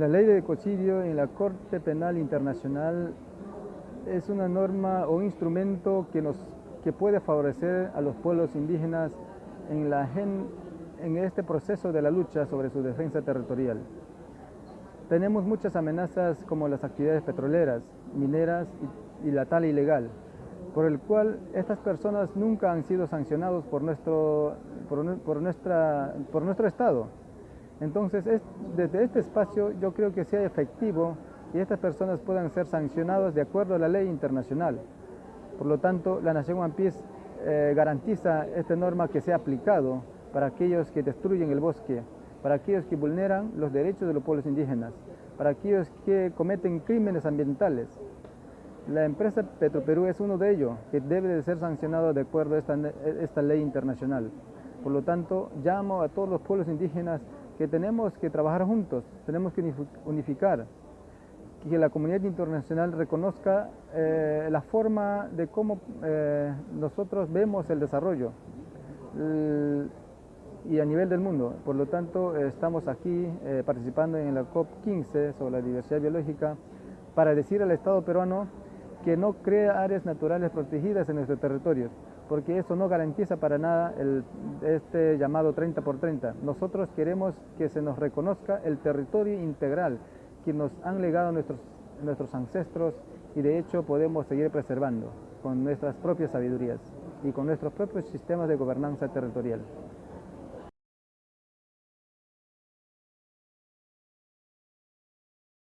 La ley de ecocidio en la Corte Penal Internacional es una norma o instrumento que, nos, que puede favorecer a los pueblos indígenas en, la, en este proceso de la lucha sobre su defensa territorial. Tenemos muchas amenazas como las actividades petroleras, mineras y, la tala ilegal, por el cual estas personas nunca han sido sancionados por nuestro, por, nuestra, por nuestro Estado. Entonces, desde este espacio yo creo que sea efectivo y estas personas puedan ser sancionadas de acuerdo a la ley internacional. Por lo tanto, la Nación One Piece eh, garantiza esta norma que sea aplicado para aquellos que destruyen el bosque, para aquellos que vulneran los derechos de los pueblos indígenas, para aquellos que cometen crímenes ambientales. La empresa Petroperú es uno de ellos, que debe de ser sancionado de acuerdo a esta, esta ley internacional. Por lo tanto, llamo a todos los pueblos indígenas que tenemos que trabajar juntos, tenemos que unificar, que la comunidad internacional reconozca eh, la forma de cómo eh, nosotros vemos el desarrollo y a nivel del mundo. Por lo tanto, estamos aquí eh, participando en la COP15 sobre la diversidad biológica para decir al Estado peruano que no crea áreas naturales protegidas en nuestro territorio, porque eso no garantiza para nada el, este llamado 30 por 30. Nosotros queremos que se nos reconozca el territorio integral que nos han legado nuestros, nuestros ancestros y de hecho podemos seguir preservando con nuestras propias sabidurías y con nuestros propios sistemas de gobernanza territorial.